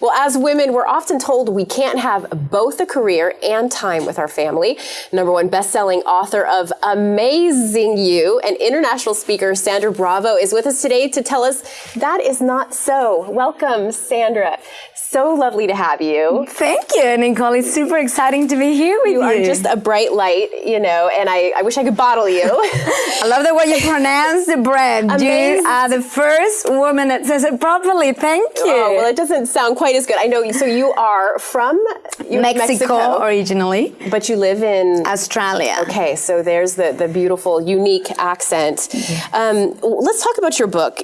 Well, as women, we're often told we can't have both a career and time with our family. Number one best-selling author of Amazing You and international speaker Sandra Bravo is with us today to tell us that is not so. Welcome, Sandra. So lovely to have you. Thank you, Nicole. It's super exciting to be here with you. You are just a bright light, you know, and I, I wish I could bottle you. I love the way you pronounce the brand. Amazing. You are the first woman that says it properly. Thank you. Oh, well, it doesn't sound quite as good. I know. So you are from Mexico, Mexico, originally, but you live in Australia. Okay, so there's the the beautiful, unique accent. Um, let's talk about your book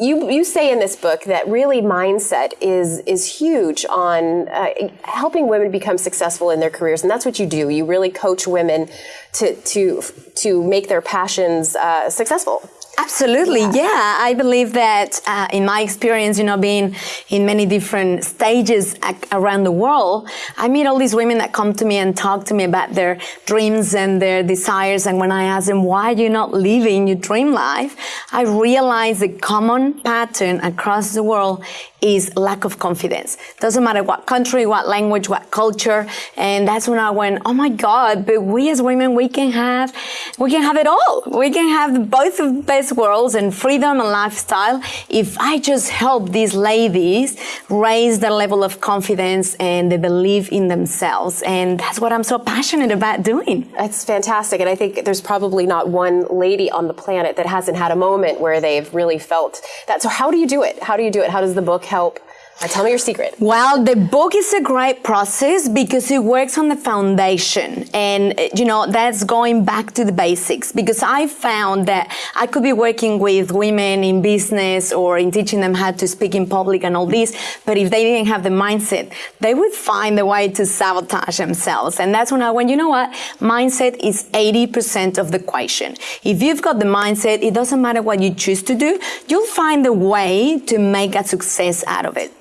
you you say in this book that really mindset is is huge on uh, helping women become successful in their careers, and that's what you do. You really coach women to to to make their passions uh, successful. Absolutely, yeah. yeah. I believe that uh, in my experience, you know, being in many different stages around the world, I meet all these women that come to me and talk to me about their dreams and their desires. And when I ask them, why are you not living your dream life? I realize the common pattern across the world is lack of confidence. Doesn't matter what country, what language, what culture. And that's when I went, oh my God, but we as women, we can have, we can have it all. We can have both of best worlds and freedom and lifestyle if I just help these ladies raise their level of confidence and they believe in themselves. And that's what I'm so passionate about doing. That's fantastic. And I think there's probably not one lady on the planet that hasn't had a moment where they've really felt that. So how do you do it? How do you do it? How does the book help now tell me your secret. Well, the book is a great process because it works on the foundation. And, uh, you know, that's going back to the basics because I found that I could be working with women in business or in teaching them how to speak in public and all this. But if they didn't have the mindset, they would find a way to sabotage themselves. And that's when I went, you know what? Mindset is 80% of the equation. If you've got the mindset, it doesn't matter what you choose to do, you'll find a way to make a success out of it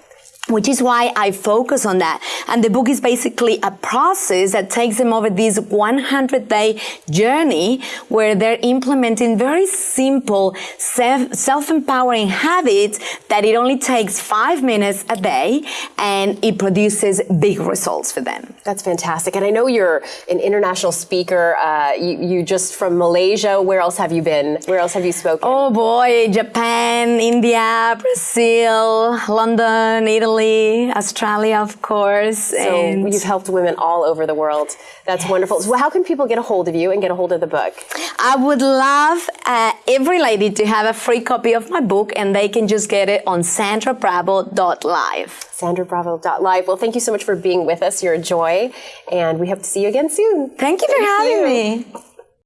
which is why I focus on that. And the book is basically a process that takes them over this 100 day journey where they're implementing very simple self-empowering habits that it only takes five minutes a day and it produces big results for them. That's fantastic. And I know you're an international speaker. Uh, you, you just from Malaysia. Where else have you been? Where else have you spoken? Oh boy, Japan, India, Brazil, London, Italy, Italy, Australia, of course. So and you've helped women all over the world. That's yes. wonderful. So how can people get a hold of you and get a hold of the book? I would love uh, every lady to have a free copy of my book and they can just get it on sandrabravo.live. sandrabravo.live. Well, thank you so much for being with us. You're a joy and we hope to see you again soon. Thank you for thank having you. me.